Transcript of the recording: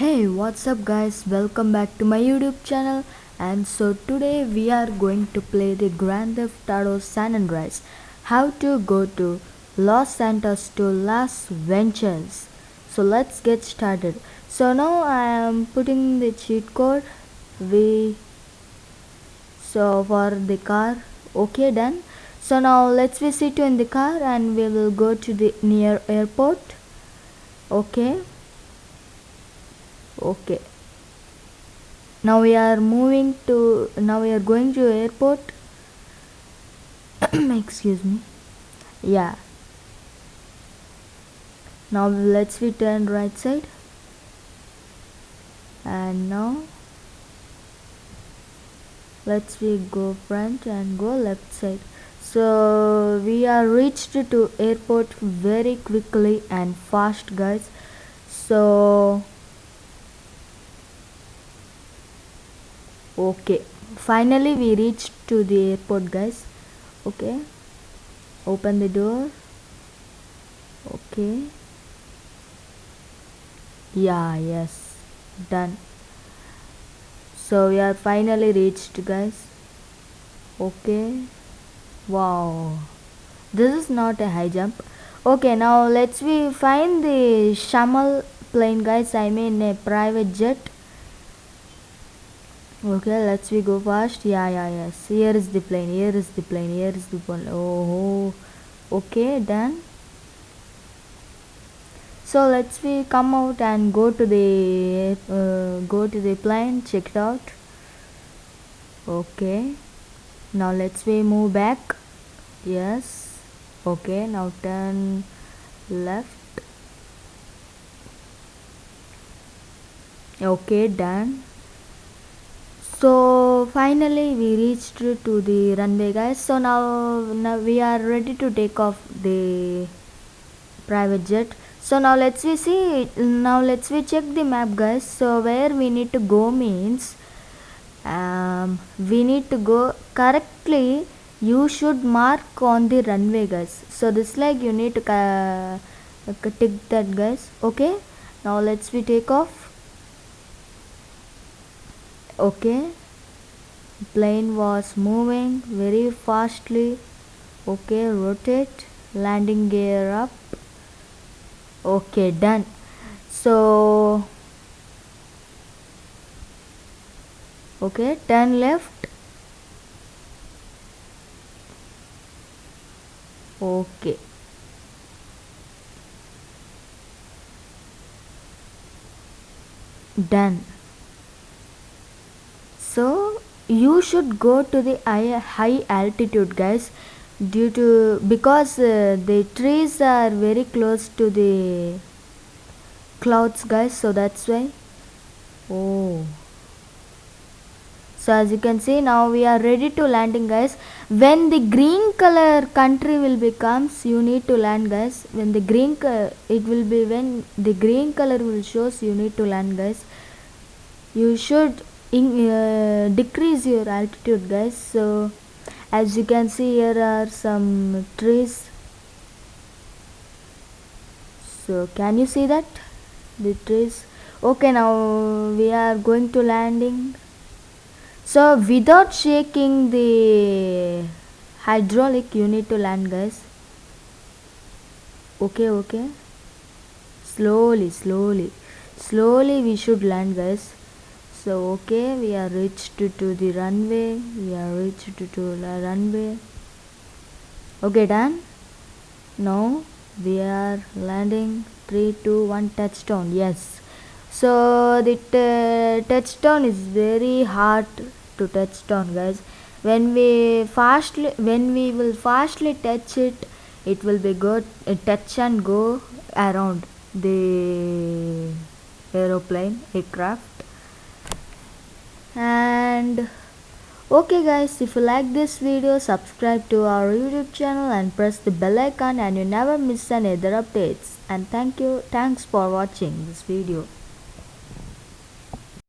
Hey, what's up, guys? Welcome back to my YouTube channel. And so today we are going to play the Grand Theft Auto San Andreas. How to go to Los Santos to Las Venturas. So let's get started. So now I am putting the cheat code. We so for the car. Okay, done. So now let's visit you in the car and we will go to the near airport. Okay okay. Now we are moving to now we are going to airport. Excuse me. Yeah. Now let's we turn right side. And now let's we go front and go left side. So we are reached to airport very quickly and fast guys. So okay. Finally we reached to the airport guys. Okay. Open the door. Okay. Yeah yes. Done. So we are finally reached guys. Okay. Wow. This is not a high jump. Okay now let's we find the shamal plane guys. I mean a private jet okay let's we go fast. Yeah yeah yes. Here is the plane here is the plane here is the plane. Oh okay done. So let's we come out and go to the uh, go to the plane check it out. Okay. Now let's we move back. Yes. Okay now turn left. Okay done so finally we reached to the runway guys. So now, now we are ready to take off the private jet. So now let's we see now let's we check the map guys. So where we need to go means um, we need to go correctly. You should mark on the runway guys. So this like you need to uh, tick that guys. Okay? Now let's we take off okay? Plane was moving very fastly. Okay rotate. Landing gear up. Okay done. So okay turn left. Okay. Done you should go to the high altitude guys due to because uh, the trees are very close to the clouds guys so that's why. Oh. So as you can see now we are ready to landing guys. When the green color country will becomes you need to land guys. When the green it will be when the green color will shows you need to land guys. You should in, uh, decrease your altitude guys. So as you can see here are some trees. So can you see that? The trees. Okay now we are going to landing. So without shaking the hydraulic you need to land guys. Okay okay. Slowly slowly. Slowly we should land guys so okay we are reached to, to the runway. We are reached to, to the runway. Okay done. Now we are landing. 3 2 1 touchdown. Yes. So the touchdown is very hard to touchdown guys. When we fastly when we will fastly touch it it will be good uh, touch and go around the aeroplane aircraft and okay guys if you like this video subscribe to our youtube channel and press the bell icon and you never miss any other updates. And thank you thanks for watching this video